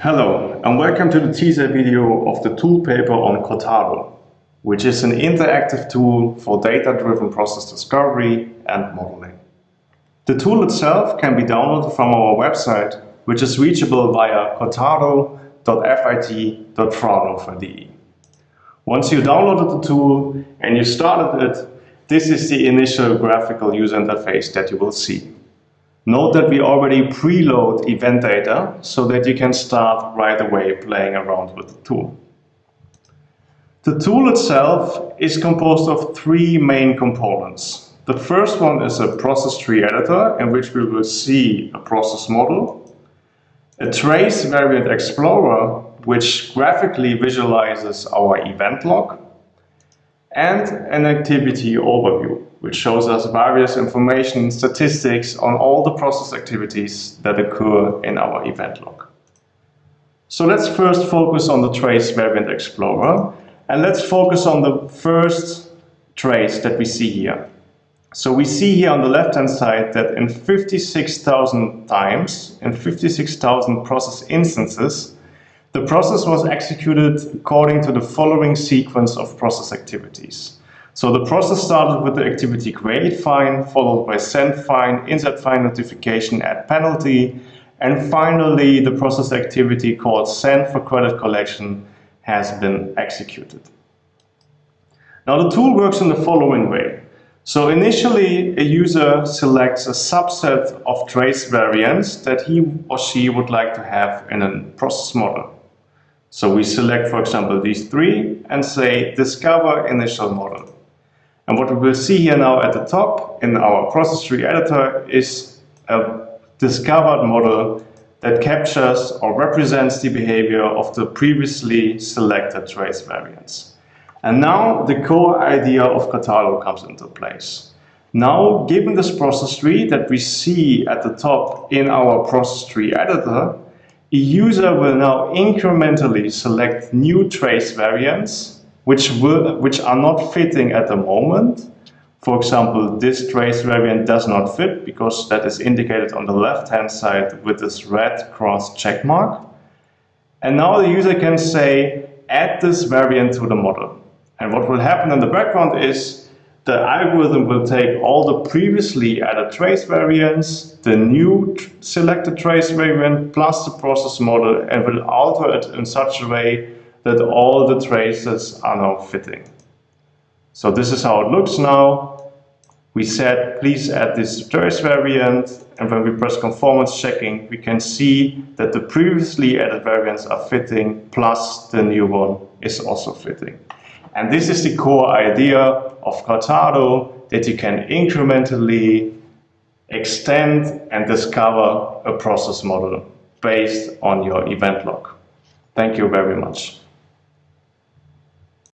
Hello and welcome to the teaser video of the tool paper on Cortado, which is an interactive tool for data-driven process discovery and modeling. The tool itself can be downloaded from our website, which is reachable via cortado.fit.fraunhofer.de. Once you downloaded the tool and you started it, this is the initial graphical user interface that you will see. Note that we already preload event data so that you can start right away playing around with the tool. The tool itself is composed of three main components. The first one is a process tree editor in which we will see a process model, a trace variant explorer which graphically visualizes our event log, and an activity overview which shows us various information statistics on all the process activities that occur in our event log. So let's first focus on the trace variant explorer and let's focus on the first trace that we see here. So we see here on the left hand side that in 56,000 times, in 56,000 process instances, the process was executed according to the following sequence of process activities. So the process started with the activity create fine, followed by send fine, insert fine notification, add penalty, and finally the process activity called send for credit collection has been executed. Now the tool works in the following way. So initially a user selects a subset of trace variants that he or she would like to have in a process model. So we select, for example, these three and say discover initial model. And what we will see here now at the top in our process tree editor is a discovered model that captures or represents the behavior of the previously selected trace variants. And now the core idea of Cortado comes into place. Now, given this process tree that we see at the top in our process tree editor, a user will now incrementally select new trace variants which, will, which are not fitting at the moment. For example, this trace variant does not fit because that is indicated on the left-hand side with this red cross check mark. And now the user can say, add this variant to the model. And what will happen in the background is the algorithm will take all the previously added trace variants, the new selected trace variant, plus the process model, and will alter it in such a way that all the traces are now fitting. So this is how it looks now. We said, please add this trace variant. And when we press conformance checking, we can see that the previously added variants are fitting, plus the new one is also fitting. And this is the core idea of Cortado, that you can incrementally extend and discover a process model based on your event log. Thank you very much.